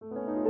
you